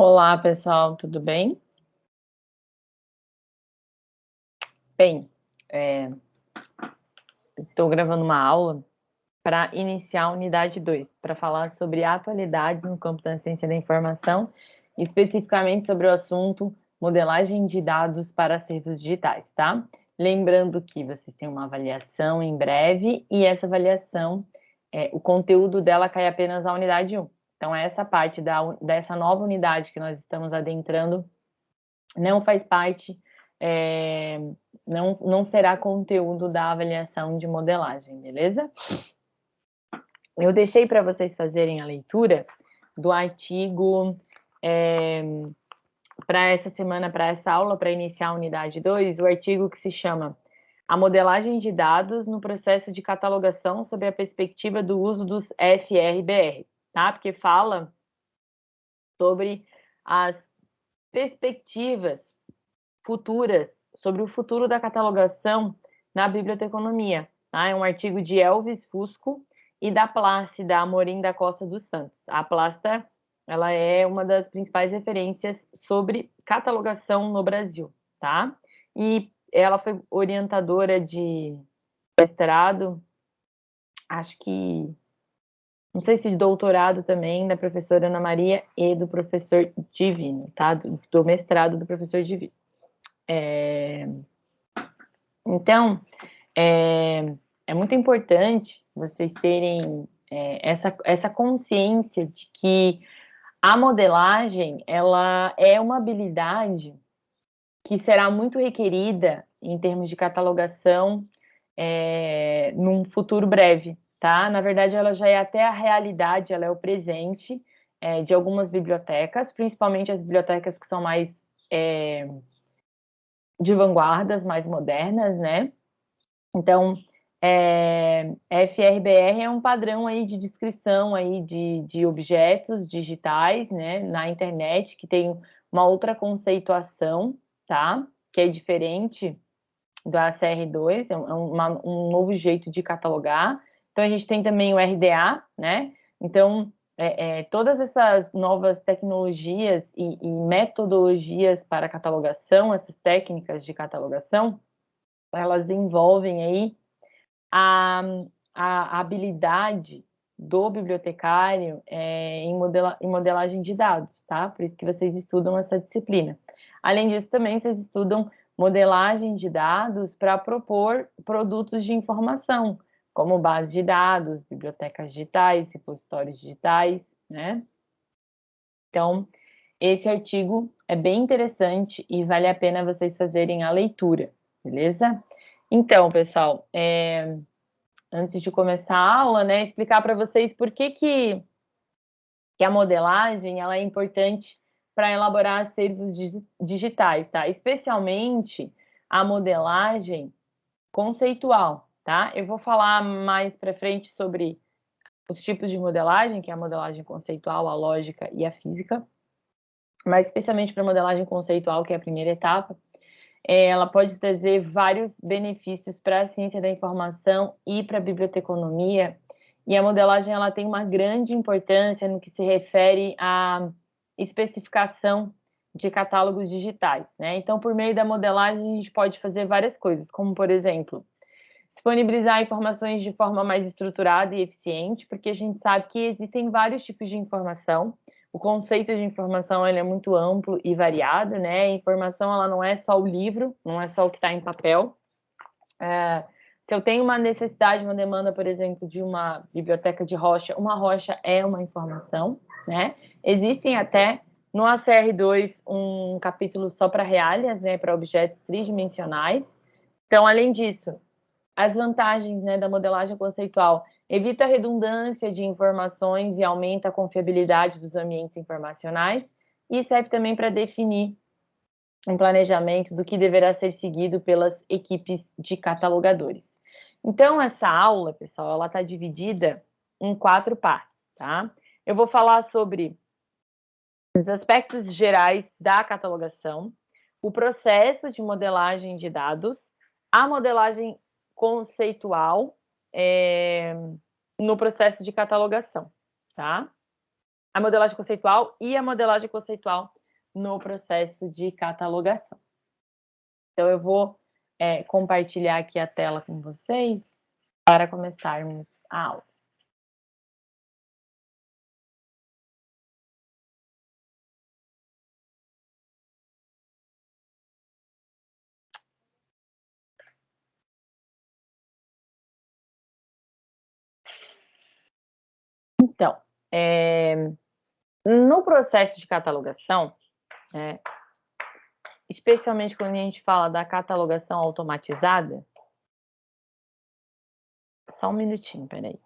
Olá, pessoal, tudo bem? Bem, é, estou gravando uma aula para iniciar a unidade 2, para falar sobre atualidades no campo da ciência da informação, especificamente sobre o assunto modelagem de dados para acervos digitais, tá? Lembrando que vocês têm uma avaliação em breve e essa avaliação, é, o conteúdo dela cai apenas à unidade 1. Então, essa parte da, dessa nova unidade que nós estamos adentrando não faz parte, é, não, não será conteúdo da avaliação de modelagem, beleza? Eu deixei para vocês fazerem a leitura do artigo é, para essa semana, para essa aula, para iniciar a unidade 2, o artigo que se chama A modelagem de dados no processo de catalogação sob a perspectiva do uso dos FRBR, tá? Porque fala sobre as perspectivas futuras, sobre o futuro da catalogação na biblioteconomia, tá? É um artigo de Elvis Fusco e da Plácida Amorim da Costa dos Santos. A Plácida ela é uma das principais referências sobre catalogação no Brasil, tá? E ela foi orientadora de mestrado, acho que, não sei se de doutorado também, da professora Ana Maria e do professor Divino, tá? Do, do mestrado do professor Divino. É... Então, é, é muito importante vocês terem é, essa, essa consciência de que a modelagem, ela é uma habilidade que será muito requerida em termos de catalogação é, num futuro breve, tá? Na verdade, ela já é até a realidade, ela é o presente é, de algumas bibliotecas, principalmente as bibliotecas que são mais é, de vanguardas, mais modernas, né? Então, é, FRBR é um padrão aí de descrição aí de, de objetos digitais, né, na internet, que tem uma outra conceituação, tá? Que é diferente do ACR2, é, é uma, um novo jeito de catalogar. Então, a gente tem também o RDA, né? Então, é, é, todas essas novas tecnologias e, e metodologias para catalogação, essas técnicas de catalogação, elas envolvem aí a, a habilidade do bibliotecário é, em, modela, em modelagem de dados, tá? Por isso que vocês estudam essa disciplina. Além disso, também vocês estudam modelagem de dados para propor produtos de informação, como base de dados, bibliotecas digitais, repositórios digitais, né? Então, esse artigo é bem interessante e vale a pena vocês fazerem a leitura, beleza? Então, pessoal, é, antes de começar a aula, né, explicar para vocês por que, que, que a modelagem ela é importante para elaborar acervos digitais, tá? Especialmente a modelagem conceitual, tá? Eu vou falar mais para frente sobre os tipos de modelagem, que é a modelagem conceitual, a lógica e a física, mas especialmente para a modelagem conceitual, que é a primeira etapa, é, ela pode trazer vários benefícios para a ciência da informação e para a biblioteconomia, e a modelagem ela tem uma grande importância no que se refere à especificação de catálogos digitais, né? Então, por meio da modelagem, a gente pode fazer várias coisas, como, por exemplo, disponibilizar informações de forma mais estruturada e eficiente, porque a gente sabe que existem vários tipos de informação, o conceito de informação ele é muito amplo e variado, né? A informação ela não é só o livro, não é só o que está em papel. É, se eu tenho uma necessidade, uma demanda, por exemplo, de uma biblioteca de rocha, uma rocha é uma informação, né? Existem até no ACR2 um capítulo só para realias, né, para objetos tridimensionais. Então, além disso, as vantagens né, da modelagem conceitual evita a redundância de informações e aumenta a confiabilidade dos ambientes informacionais e serve também para definir um planejamento do que deverá ser seguido pelas equipes de catalogadores. Então, essa aula, pessoal, ela está dividida em quatro partes, tá? Eu vou falar sobre os aspectos gerais da catalogação, o processo de modelagem de dados, a modelagem conceitual é, no processo de catalogação, tá? a modelagem conceitual e a modelagem conceitual no processo de catalogação. Então, eu vou é, compartilhar aqui a tela com vocês para começarmos a aula. Então, é, no processo de catalogação, é, especialmente quando a gente fala da catalogação automatizada, só um minutinho, peraí.